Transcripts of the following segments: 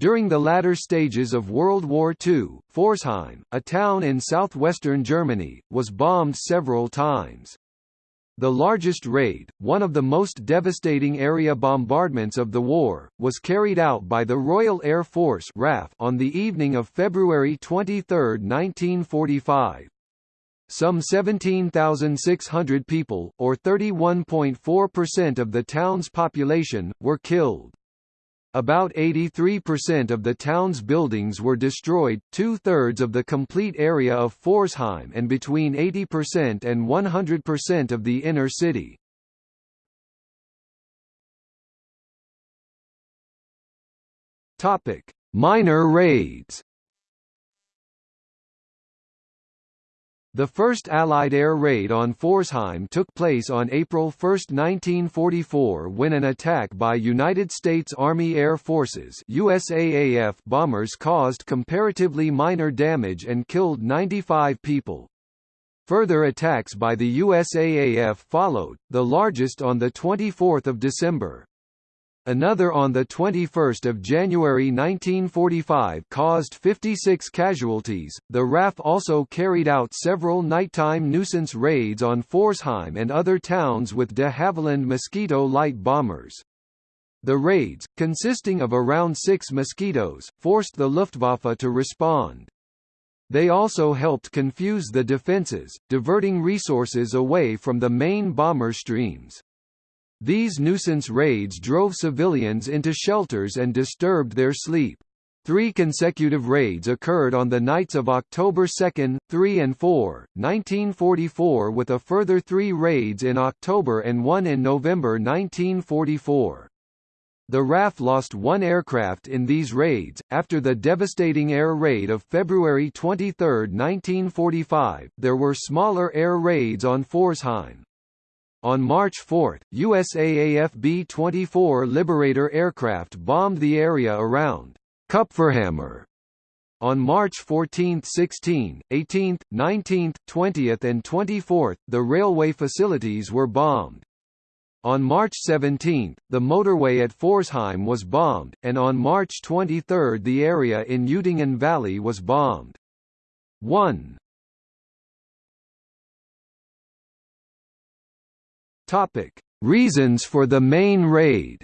During the latter stages of World War II, Pforzheim, a town in southwestern Germany, was bombed several times. The largest raid, one of the most devastating area bombardments of the war, was carried out by the Royal Air Force RAF on the evening of February 23, 1945. Some 17,600 people, or 31.4% of the town's population, were killed. About 83% of the town's buildings were destroyed, two-thirds of the complete area of Pforzheim and between 80% and 100% of the inner city. Minor raids The first Allied air raid on Pforzheim took place on April 1, 1944 when an attack by United States Army Air Forces USAAF bombers caused comparatively minor damage and killed 95 people. Further attacks by the USAAF followed, the largest on 24 December. Another on 21 January 1945 caused 56 casualties. The RAF also carried out several nighttime nuisance raids on Pforzheim and other towns with de Havilland Mosquito light bombers. The raids, consisting of around six Mosquitoes, forced the Luftwaffe to respond. They also helped confuse the defences, diverting resources away from the main bomber streams. These nuisance raids drove civilians into shelters and disturbed their sleep. Three consecutive raids occurred on the nights of October 2, 3 and 4, 1944 with a further three raids in October and one in November 1944. The RAF lost one aircraft in these raids. After the devastating air raid of February 23, 1945, there were smaller air raids on Pforzheim. On March 4, USAAF B-24 Liberator aircraft bombed the area around Kupferhammer. On March 14, 16, 18, 19, 20 and 24, the railway facilities were bombed. On March 17, the motorway at Pforzheim was bombed, and on March 23 the area in Eutingen Valley was bombed. 1. Topic: Reasons for the main raid.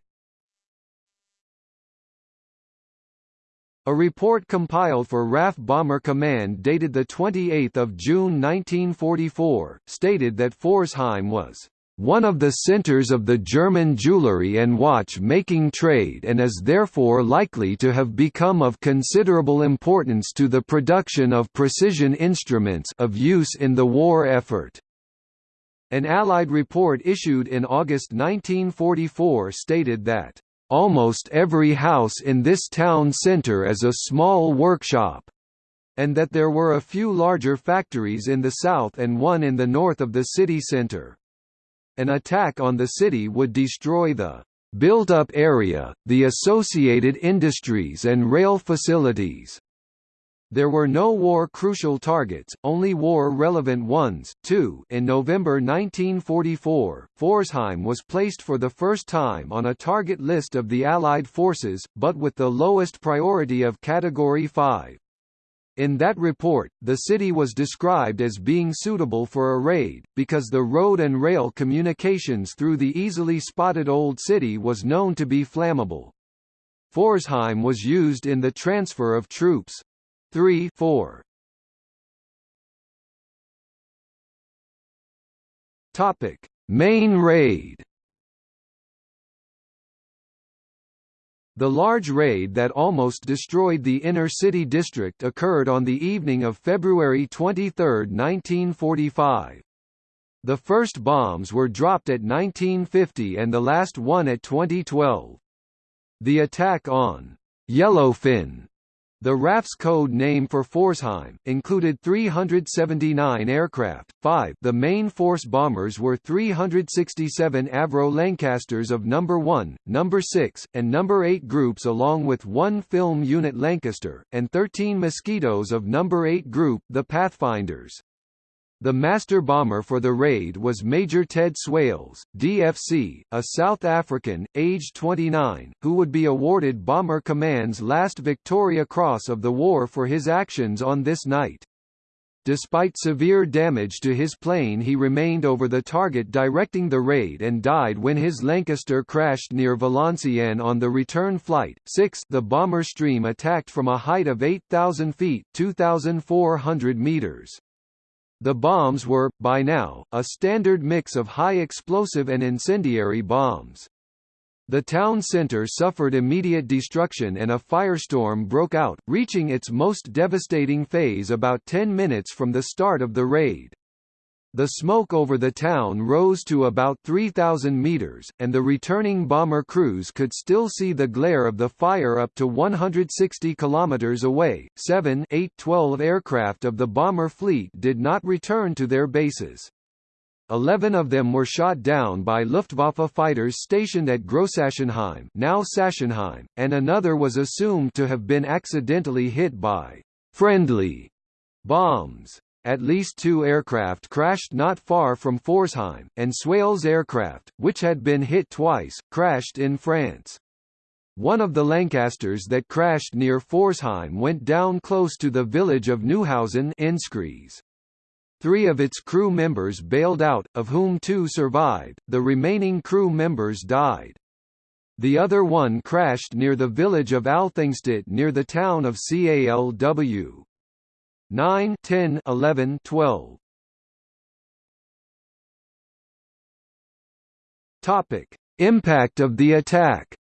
A report compiled for RAF Bomber Command dated 28 June 1944, stated that Pforzheim was one of the centers of the German jewelry and watch-making trade and is therefore likely to have become of considerable importance to the production of precision instruments of use in the war effort. An Allied report issued in August 1944 stated that, "...almost every house in this town centre is a small workshop," and that there were a few larger factories in the south and one in the north of the city centre. An attack on the city would destroy the built-up area, the associated industries and rail facilities. There were no war-crucial targets, only war-relevant ones. Two, in November 1944, Pforzheim was placed for the first time on a target list of the Allied forces, but with the lowest priority of Category 5. In that report, the city was described as being suitable for a raid, because the road and rail communications through the easily spotted Old City was known to be flammable. Pforzheim was used in the transfer of troops. 3 4 Topic Main raid The large raid that almost destroyed the inner city district occurred on the evening of February 23, 1945. The first bombs were dropped at 1950 and the last one at 2012. The attack on Yellowfin the RAF's code name for Pforzheim, included 379 aircraft, 5 the main force bombers were 367 Avro Lancasters of No. 1, No. 6, and No. 8 groups along with one film unit Lancaster, and 13 Mosquitoes of No. 8 group the Pathfinders. The master bomber for the raid was Major Ted Swales, DFC, a South African, aged 29, who would be awarded Bomber Command's last Victoria Cross of the war for his actions on this night. Despite severe damage to his plane he remained over the target directing the raid and died when his Lancaster crashed near Valenciennes on the return flight. 6 The bomber stream attacked from a height of 8,000 feet 2,400 meters. The bombs were, by now, a standard mix of high explosive and incendiary bombs. The town center suffered immediate destruction and a firestorm broke out, reaching its most devastating phase about 10 minutes from the start of the raid. The smoke over the town rose to about 3,000 meters, and the returning bomber crews could still see the glare of the fire up to 160 kilometers away. 7 8 12 aircraft of the bomber fleet did not return to their bases. Eleven of them were shot down by Luftwaffe fighters stationed at Grossachsenheim now Sachsenheim, and another was assumed to have been accidentally hit by «friendly» bombs. At least two aircraft crashed not far from Pforzheim, and Swales aircraft, which had been hit twice, crashed in France. One of the Lancasters that crashed near Pforzheim went down close to the village of Neuhausen Enzkreis. Three of its crew members bailed out, of whom two survived, the remaining crew members died. The other one crashed near the village of Althengstett near the town of Calw. 9 10 11 12 Topic: Impact of the attack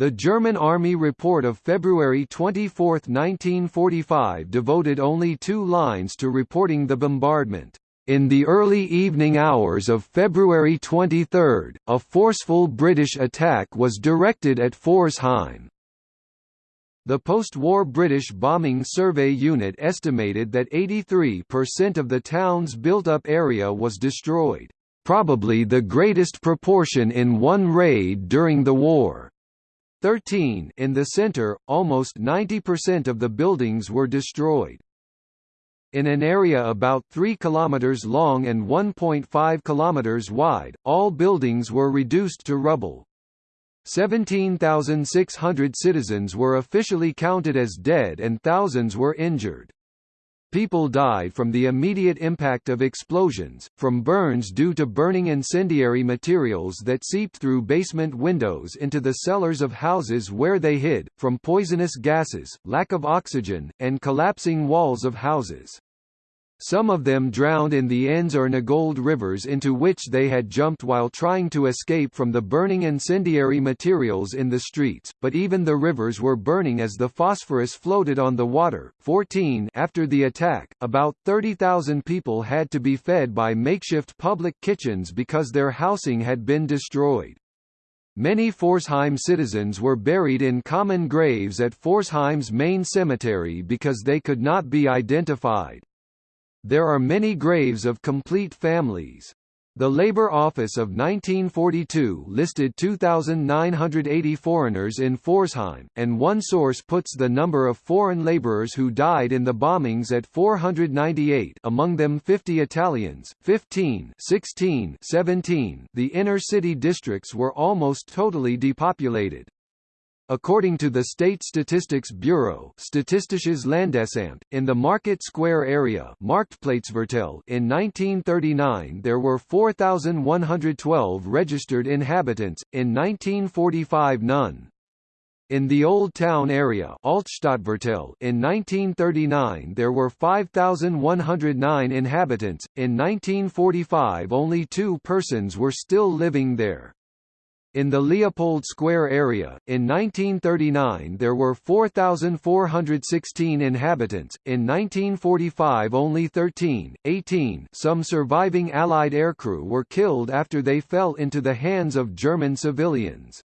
The German Army report of February 24, 1945 devoted only two lines to reporting the bombardment. In the early evening hours of February 23, a forceful British attack was directed at Pforzheim. The post-war British Bombing Survey Unit estimated that 83% of the town's built-up area was destroyed, probably the greatest proportion in one raid during the war. 13 in the center, almost 90% of the buildings were destroyed. In an area about 3 km long and 1.5 km wide, all buildings were reduced to rubble. 17,600 citizens were officially counted as dead and thousands were injured. People died from the immediate impact of explosions, from burns due to burning incendiary materials that seeped through basement windows into the cellars of houses where they hid, from poisonous gases, lack of oxygen, and collapsing walls of houses. Some of them drowned in the Enz or Nagold rivers into which they had jumped while trying to escape from the burning incendiary materials in the streets, but even the rivers were burning as the phosphorus floated on the water. 14 After the attack, about 30,000 people had to be fed by makeshift public kitchens because their housing had been destroyed. Many Pforzheim citizens were buried in common graves at Pforzheim's main cemetery because they could not be identified. There are many graves of complete families. The Labour Office of 1942 listed 2,980 foreigners in Pforzheim, and one source puts the number of foreign labourers who died in the bombings at 498 among them 50 Italians, 15 16 17 The inner city districts were almost totally depopulated. According to the State Statistics Bureau Statistisches Landesamt, in the Market Square area Marktplatzviertel in 1939 there were 4,112 registered inhabitants, in 1945 none. In the Old Town area Altstadtviertel in 1939 there were 5,109 inhabitants, in 1945 only two persons were still living there. In the Leopold Square area, in 1939 there were 4,416 inhabitants, in 1945 only 13, 18 some surviving Allied aircrew were killed after they fell into the hands of German civilians.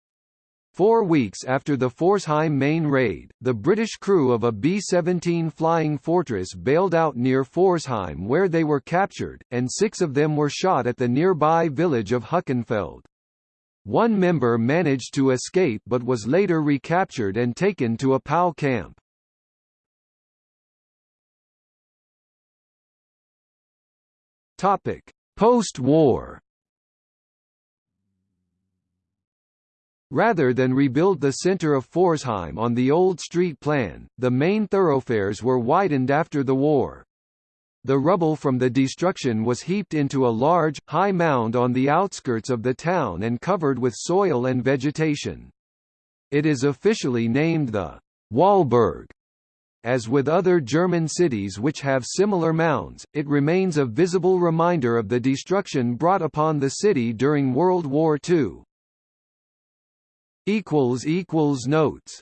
Four weeks after the Pforzheim main raid, the British crew of a B-17 Flying Fortress bailed out near Pforzheim where they were captured, and six of them were shot at the nearby village of Huchenfeld. One member managed to escape but was later recaptured and taken to a POW camp. Post-war Rather than rebuild the center of Pforzheim on the old street plan, the main thoroughfares were widened after the war. The rubble from the destruction was heaped into a large, high mound on the outskirts of the town and covered with soil and vegetation. It is officially named the Wallberg. As with other German cities which have similar mounds, it remains a visible reminder of the destruction brought upon the city during World War II. Notes